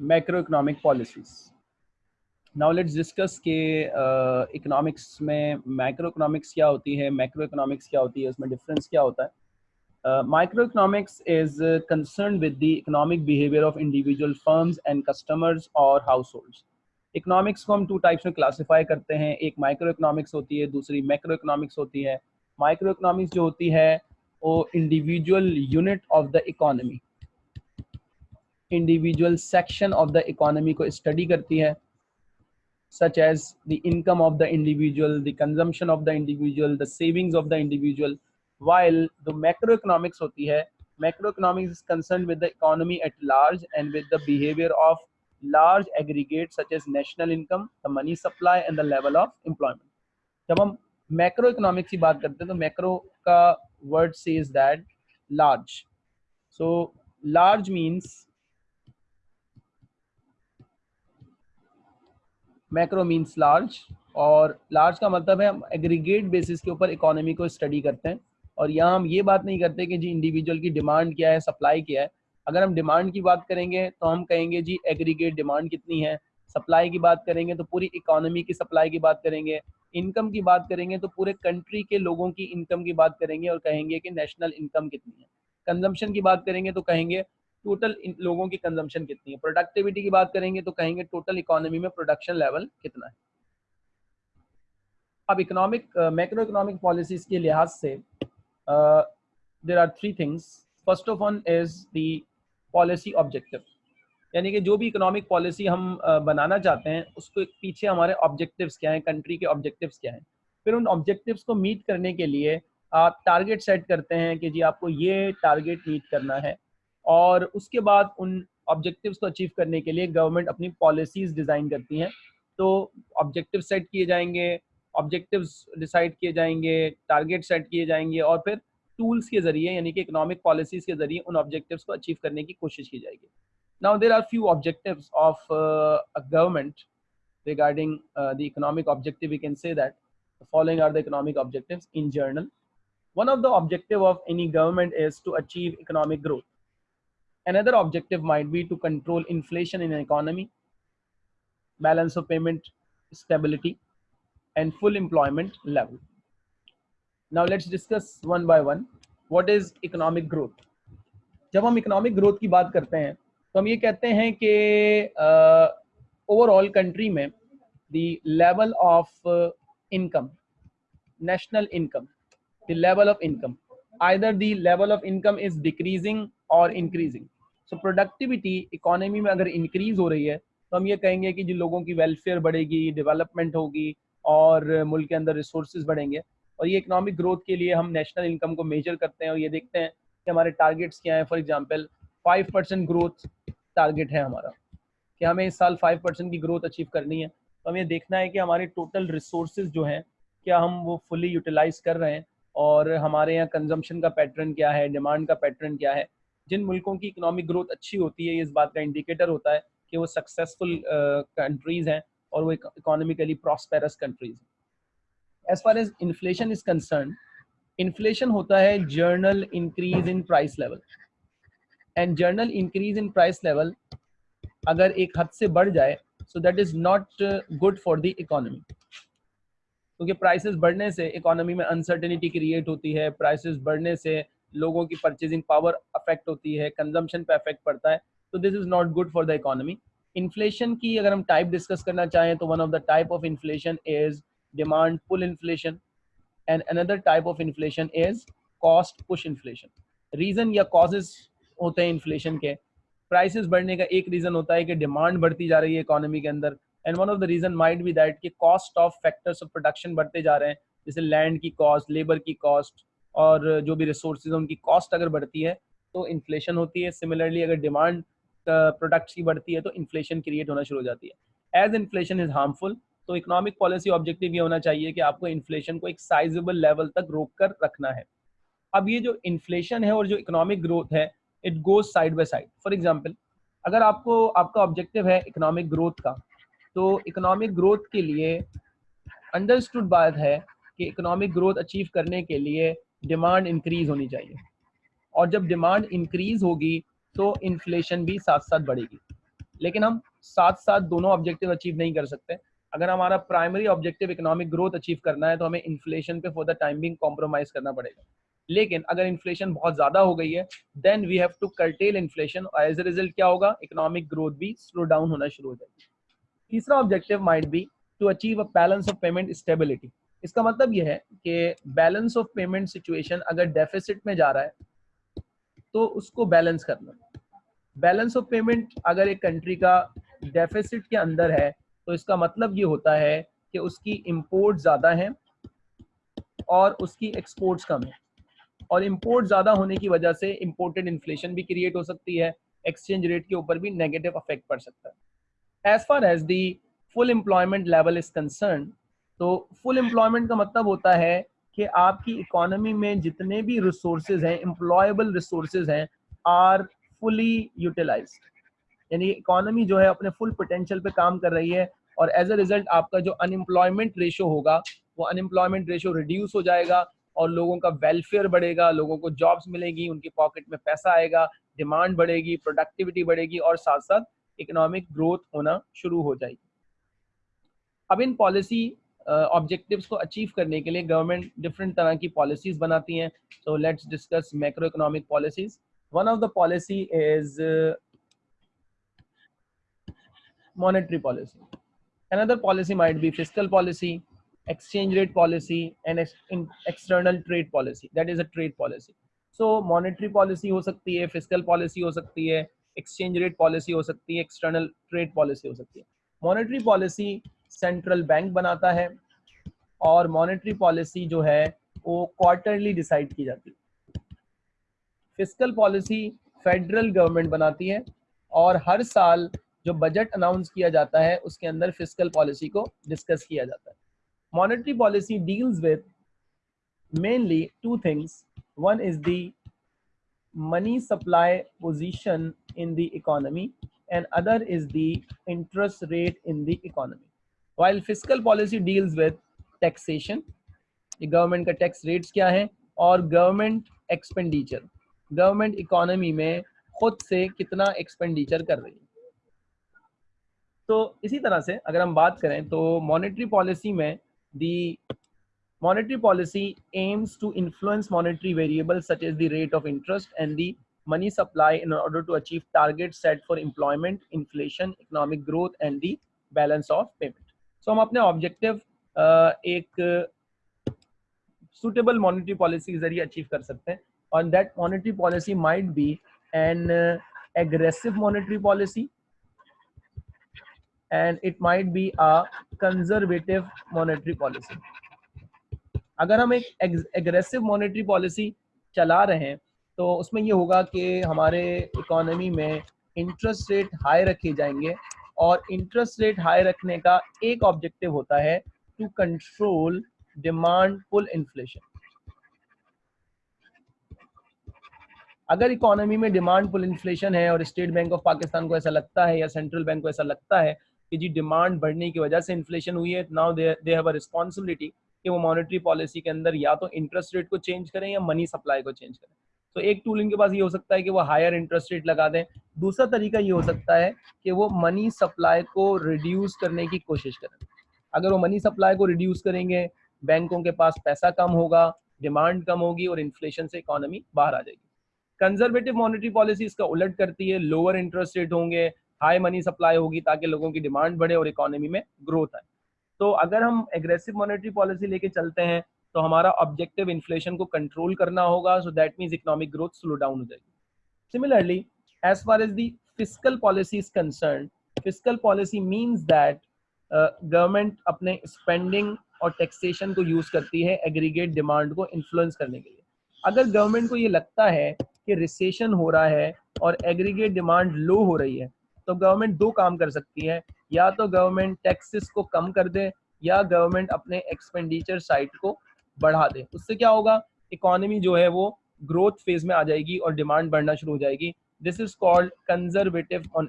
Macro economic policies now let's discuss के economics uh, में macro economics क्या होती है मैक्रो इकोनॉमिक्स क्या होती है उसमें डिफरेंस क्या होता है? Micro economics is concern with the economic behaviour of individual firms and customers और हाउस होल्ड्स इकोनॉमिक्स को हम टू टाइप्स में क्लासीफाई करते हैं एक माइक्रो इकोनॉमिक्स होती है दूसरी मैक्रो इकोनॉमिक्स होती है। माइक्रो इकोनॉमिक्स जो होती है वो individual unit of the economy Individual section of the economy को स्टडी करती है such as the income of the individual, the consumption of the individual, the savings of the individual, while the macroeconomics hoti hai, macroeconomics is concerned with the economy at large and with the behavior of large aggregates such as national income, the money supply and the level of employment. जब हम macro economics की बात करते हैं तो macro का word says that large so large means macro means large और large का मतलब है हम एग्रीगेट बेसिस के ऊपर इकोनॉमी को स्टडी करते हैं। और यहाँ हम ये बात नहीं करते कि जी इंडिविजुअल की डिमांड क्या है सप्लाई क्या है। अगर हम डिमांड की बात करेंगे तो हम कहेंगे जी एग्रीगेट डिमांड कितनी है। सप्लाई की बात करेंगे तो पूरी इकोनॉमी की सप्लाई की बात करेंगे। इनकम की बात करेंगे तो पूरे कंट्री के लोगों की इनकम की बात करेंगे और कहेंगे कि नेशनल इनकम कितनी है। कंजम्पशन की बात करेंगे तो कहेंगे टोटल लोगों की कंजम्पशन कितनी है? प्रोडक्टिविटी की बात करेंगे तो कहेंगे टोटल इकोनॉमी में प्रोडक्शन लेवल कितना है? अब इकोनॉमिक मैक्रो इकोनॉमिक पॉलिसीज़ के लिहाज से there are three things first of one is the policy objective यानी कि जो भी इकोनॉमिक पॉलिसी हम uh, बनाना चाहते हैं उसको पीछे हमारे ऑब्जेक्टिव्स क्या हैं कंट्री के ऑब्जेक्टिव्स क्या हैं? फिर उन ऑब्जेक्टिव्स को मीट करने के लिए आप टारगेट सेट करते हैं कि जी आपको ये टारगेट मीट करना है। और उसके बाद उन ऑब्जेक्टिव्स को अचीव करने के लिए गवर्नमेंट अपनी पॉलिसीज़ डिज़ाइन करती हैं। तो ऑब्जेक्टिव सेट किए जाएँगे ऑब्जेक्टिव्स डिसाइड किए जाएँगे टारगेट सेट किए जाएँगे और फिर टूल्स के ज़रिए, यानी कि इकोनॉमिक पॉलिसीज़ के ज़रिए उन ऑब्जेक्टिव्स को अचीव करने की कोशिश की जाएगी। Now there are few objectives of government the economic objective. We can say that the following are the economic objectives in journal one of the objective of any government is to achieve economic growth. Another objective might be to control inflation in an economy, balance of payment stability, and full employment level. Now let's discuss one by one. What is economic growth? जब हम economic growth की बात करते हैं तो हम ये कहते हैं कि ओवरऑल कंट्री में the level of income national income the level of income either the level of income is decreasing or increasing so productivity economy में अगर इंक्रीज हो रही है तो हम ये कहेंगे कि जिन लोगों की वेलफेयर बढ़ेगी डेवलपमेंट होगी और मुल्क के अंदर रिसोर्सेज बढ़ेंगे, और ये इकोनॉमिक ग्रोथ के लिए हम नेशनल इनकम को मेजर करते हैं और ये देखते हैं कि हमारे टारगेट्स क्या हैं. For example five percent growth target है हमारा कि हमें इस साल फाइव परसेंट की ग्रोथ अचीव करनी है. तो हमें देखना है कि हमारे टोटल रिसोर्सेज जो हैं, क्या हम वो फुली यूटिलाइज कर रहे हैं और हमारे यहाँ कंजम्पशन का पैटर्न क्या है डिमांड का पैटर्न क्या है. जिन मुल्कों की इकोनॉमिक ग्रोथ अच्छी होती है इस बात का इंडिकेटर होता है कि वो सक्सेसफुल कंट्रीज़ हैं और वो economically prosperous countries as far as inflation is concern inflation होता है general increase in price level and general increase in price level अगर एक हद से बढ़ जाए so that is not good for the economy क्योंकि प्राइसेस बढ़ने से इकोनॉमी में अनसर्टेनिटी क्रिएट होती है प्राइसेस बढ़ने से लोगों की परचेजिंग पावर अफेक्ट होती है कंजम्पशन पे अफेक्ट पड़ता है तो this is not good for the economy inflation की अगर हम टाइप डिस्कस करना चाहें तो one of the type of inflation is demand pull inflation and another type of inflation is cost push inflation reason या कॉजेज होते हैं inflation के. प्राइसेस बढ़ने का एक रीजन होता है कि डिमांड बढ़ती जा रही है इकोनॉमी के अंदर and one of the reason might be that कि cost of factors of production बढ़ते जा रहे हैं, जैसे लैंड की कॉस्ट लेबर की कॉस्ट और जो भी रिसोर्सेज उनकी कॉस्ट अगर बढ़ती है तो इन्फ्लेशन होती है। सिमिलरली अगर डिमांड प्रोडक्ट्स की बढ़ती है तो इन्फ्लेशन क्रिएट होना शुरू हो जाती है। एज इन्फ्लेशन इज़ हार्मफुल तो इकोनॉमिक पॉलिसी ऑब्जेक्टिव ये होना चाहिए कि आपको इन्फ्लेशन को एक साइजेबल लेवल तक रोक कर रखना है। अब ये जो इन्फ्लेशन है और जो इकोनॉमिक ग्रोथ है it goes side by side for example अगर आपको, आपका ऑब्जेक्टिव है इकोनॉमिक ग्रोथ का तो इकोनॉमिक ग्रोथ के लिए अंडरस्टूड बात है कि इकोनॉमिक ग्रोथ अचीव करने के लिए डिमांड इंक्रीज होनी चाहिए। और जब डिमांड इंक्रीज होगी तो इन्फ्लेशन भी साथ साथ बढ़ेगी। लेकिन हम साथ साथ दोनों ऑब्जेक्टिव अचीव नहीं कर सकते। अगर हमारा primary objective economic growth achieve करना है तो हमें इन्फ्लेशन पे for the time being compromise करना पड़ेगा। लेकिन अगर इन्फ्लेशन बहुत ज़्यादा हो गई है then we have to curtail inflation और एज ए रिज़ल्ट क्या होगा? इकोनॉमिक ग्रोथ भी स्लो डाउन होना शुरू हो जाएगी। तीसरा objective might be to achieve a balance of payment stability इसका मतलब यह है कि बैलेंस ऑफ़ पेमेंट सिचुएशन अगर डेफिसिट में जा रहा है तो उसको बैलेंस करना। बैलेंस ऑफ़ पेमेंट अगर एक कंट्री का डेफिसिट के अंदर है तो इसका मतलब ये होता है कि उसकी इम्पोर्ट ज़्यादा है और उसकी एक्सपोर्ट्स कम है। और इम्पोर्ट ज़्यादा होने की वजह से इम्पोर्टेड इन्फ्लेशन भी क्रिएट हो सकती है एक्सचेंज रेट के ऊपर भी नेगेटिव अफेक्ट पड़ सकता है। As far as the full employment level is concern तो फुल एम्प्लॉयमेंट का मतलब होता है कि आपकी इकोनॉमी में जितने भी रिसोर्सेज हैं एम्प्लॉयबल रिसोर्सेज हैं आर फुली यूटिलाइज यानी इकोनॉमी जो है अपने फुल पोटेंशियल पे काम कर रही है और एज अ रिज़ल्ट आपका जो अनएम्प्लॉयमेंट रेशो होगा, वो अनएम्प्लॉयमेंट रेशो रिड्यूस हो जाएगा और लोगों का वेलफेयर बढ़ेगा, लोगों को जॉब्स मिलेगी, उनकी पॉकेट में पैसा आएगा डिमांड बढ़ेगी प्रोडक्टिविटी बढ़ेगी और साथ साथ इकोनॉमिक ग्रोथ होना शुरू हो जाएगी। अब इन पॉलिसी ऑब्जेक्टिव्स को अचीव करने के लिए गवर्नमेंट डिफरेंट तरह की पॉलिसीज़ बनाती हैं। So let's discuss macro economic policies one of the policy is monetary policy another policy might be physical policy exchange rate policy and external trade policy that is a trade policy so monetary policy हो सकती है physical policy हो सकती है exchange rate policy हो सकती है external trade policy हो सकती है। मॉनिटरी पॉलिसी central बैंक बनाता है और monetary पॉलिसी जो है, वो क्वार्टरली डिसाइड की जाती है. Fiscal policy फेडरल गवर्नमेंट बनाती है और हर साल जो बजट अनाउंस किया जाता है, उसके अंदर फ़िज़िकल पॉलिसी को डिस्कस किया जाता है। Monetary policy deals with mainly two things one is the money supply position in the economy and other is the interest rate in the economy while physical policy deals with taxation government का tax rates क्या है और government expenditure government economy में खुद से कितना expenditure कर रही है? तो इसी तरह से अगर हम बात करें तो मॉनेटरी पॉलिसी में the monetary policy aims to influence monetary variable such as the rate of interest and the money supply in order to achieve target set for employment inflation economic growth and the balance of payment so हम अपने objective एक suitable monetary policy के ज़रिए achieve कर सकते हैं। और that monetary policy might be an aggressive monetary policy and it might be a conservative monetary policy. अगर हम एक एग्रेसिव मॉनेटरी पॉलिसी चला रहे हैं तो उसमें ये होगा कि हमारे इकोनॉमी में इंटरेस्ट रेट हाई रखे जाएँगे और इंटरेस्ट रेट हाई रखने का एक ऑब्जेक्टिव होता है to control demand pull inflation अगर इकोनॉमी में डिमांड पुल इन्फ्लेशन है और स्टेट बैंक ऑफ़ पाकिस्तान को ऐसा लगता है या सेंट्रल बैंक को ऐसा लगता है कि जी डिमांड बढ़ने की वजह से इन्फ्लेशन हुई है now they have a responsibility कि वो मॉनेटरी पॉलिसी के अंदर या तो इंटरेस्ट रेट को चेंज करें या मनी सप्लाई को चेंज करें। तो एक टूल इनके पास ये हो सकता है कि वो हायर इंटरेस्ट रेट लगा दें। दूसरा तरीका ये हो सकता है कि वो मनी सप्लाई को रिड्यूस करने की कोशिश करें। अगर वो मनी सप्लाई को रिड्यूस करेंगे, बैंकों के पास पैसा कम होगा डिमांड कम होगी और इन्फ्लेशन से इकोनॉमी बाहर आ जाएगी। कंजर्वेटिव मॉनेटरी पॉलिसी इसका उलट करती है लोअर इंटरेस्ट रेट होंगे हाई मनी सप्लाई होगी ताकि लोगों की डिमांड बढ़े और इकोनॉमी में ग्रोथ आए। तो अगर हम एग्रेसिव मॉनेटरी पॉलिसी लेके चलते हैं तो हमारा ऑब्जेक्टिव इन्फ्लेशन को कंट्रोल करना होगा so that means economic growth slow down हो जाएगी। Similarly as far as the physical policy is concern physical policy means that government अपने स्पेंडिंग और टैक्सेशन को यूज़ करती है एग्रीगेट डिमांड को इन्फ्लुएंस करने के लिए। अगर गवर्नमेंट को ये लगता है कि रिसेशन हो रहा है और एग्रीगेट डिमांड लो हो रही है तो गवर्नमेंट दो काम कर सकती है। या तो गवर्नमेंट टैक्सेस को कम कर दे या गवर्नमेंट अपने एक्सपेंडिचर साइड को बढ़ा दे। उससे क्या होगा? इकोनॉमी जो है वो ग्रोथ फ़ेज़ में आ जाएगी और डिमांड बढ़ना शुरू हो जाएगी। This is called conservative on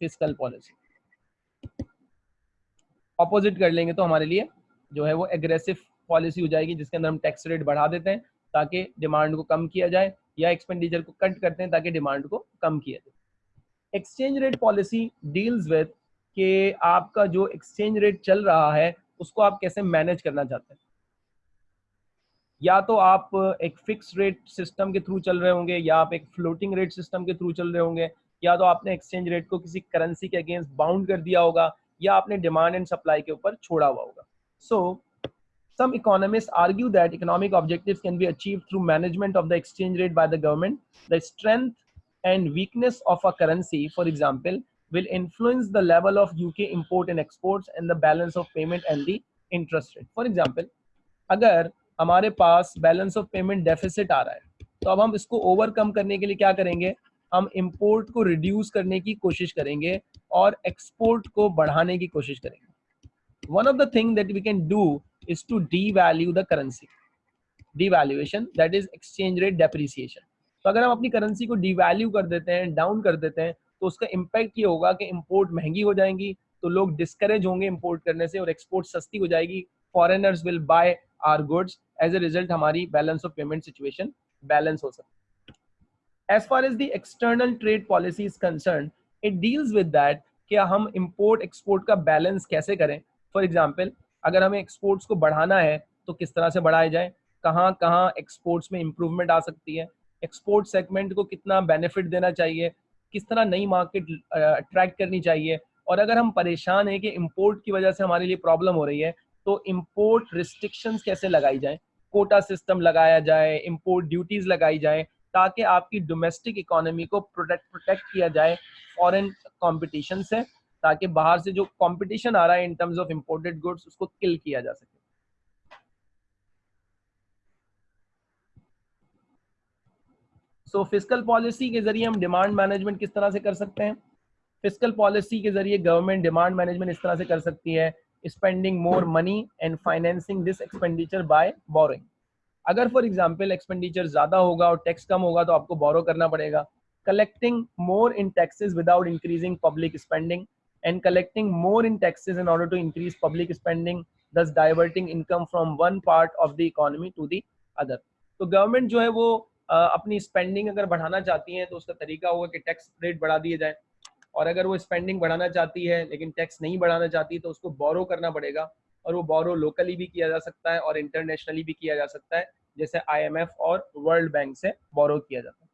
physical policy opposite कर लेंगे तो हमारे लिए जो है वो एग्रेसिव पॉलिसी हो जाएगी, जिसके अंदर हम टैक्स रेट बढ़ा देते हैं, ताकि डिमांड को कम किया जाए या एक्सपेंडिचर को कट करते हैं, ताकि डिमांड को कम किया जाए। Exchange rate policy deals with कि आपका जो एक्सचेंज रेट चल रहा है, उसको आप कैसे मैनेज करना चाहते हैं? या तो आप एक फिक्स रेट सिस्टम के थ्रू चल रहे होंगे, या आप एक फ्लोटिंग रेट सिस्टम के थ्रू चल रहे होंगे, या तो आपने एक्सचेंज रेट को किसी करेंसी के अगेंस्ट बाउंड कर दिया होगा, या आपने डिमांड एंड सप्लाई के ऊपर छोड़ा हुआ होगा। So some economist argue that economic objective can be achieve through management of the exchange rate by the government the strength and weakness of a currency for example will influence the level of UK import and export and the balance of payment and the interest rate for example अगर हमारे पास balance of payment deficit आ रहा है। तो अब हम इसको ओवरकम करने के लिए क्या करेंगे? हम इम्पोर्ट को रिड्यूस करने की कोशिश करेंगे और एक्सपोर्ट को बढ़ाने की कोशिश करेंगे। One of the thing that we can do is to devalue the currency devaluation that is exchange rate depreciation तो अगर हम अपनी करेंसी को डिवैल्यू कर देते हैं डाउन कर देते हैं तो उसका इम्पैक्ट ये होगा कि इम्पोर्ट महँगी हो जाएँगी तो लोग डिस्करेज होंगे इम्पोर्ट करने से और एक्सपोर्ट सस्ती हो जाएगी। Foreigners will buy our goods as a result हमारी balance of payment situation balance हो सकती as far as the external trade policy is concerned, it deals with that कि हम इम्पोर्ट एक्सपोर्ट का बैलेंस कैसे करें? फॉर एग्ज़ाम्पल अगर हमें एक्सपोर्ट्स को बढ़ाना है तो किस तरह से बढ़ाया जाए? कहाँ कहाँ एक्सपोर्ट्स में improvement आ सकती है? एक्सपोर्ट सेगमेंट को कितना बेनिफिट देना चाहिए? किस तरह नई मार्केट अट्रैक्ट करनी चाहिए? और अगर हम परेशान हैं कि इम्पोर्ट की वजह से हमारे लिए प्रॉब्लम हो रही है तो इम्पोर्ट रिस्ट्रिक्शंस कैसे लगाई जाए? कोटा सिस्टम लगाया जाए इम्पोर्ट ड्यूटीज़ लगाई जाए, ताकि आपकी डोमेस्टिक इकोनॉमी को प्रोटेक्ट प्रोटेक्ट किया जाए फॉरेन कंपटीशन से, ताकि बाहर से जो कंपटीशन आ रहा है in terms of imported goods उसको किल किया जा सके। सो फ़िज़िकल पॉलिसी के ज़रिए हम डिमांड मैनेजमेंट किस तरह से कर सकते हैं? फ़िज़िकल पॉलिसी के ज़रिए गवर्नमेंट डिमांड मैनेजमेंट इस तरह से कर सकती है spending more money and financing this expenditure by borrowing अगर फॉर एग्ज़ाम्पल एक्सपेंडिचर ज़्यादा होगा और टैक्स कम होगा तो आपको बोरो करना पड़ेगा। Collecting more in taxes without increasing public spending and collecting more in taxes in order to increase public spending thus diverting income from one part of the economy to the other तो government जो है वो अपनी spending अगर बढ़ाना चाहती है तो उसका तरीका होगा कि टैक्स रेट बढ़ा दिए जाए। और अगर वो स्पेंडिंग बढ़ाना चाहती है, लेकिन टैक्स नहीं बढ़ाना चाहती तो उसको बोरो करना पड़ेगा। और वो बोरो लोकली भी किया जा सकता है और इंटरनेशनली भी किया जा सकता है, जैसे आईएमएफ और वर्ल्ड बैंक से बोरो किया जाता है।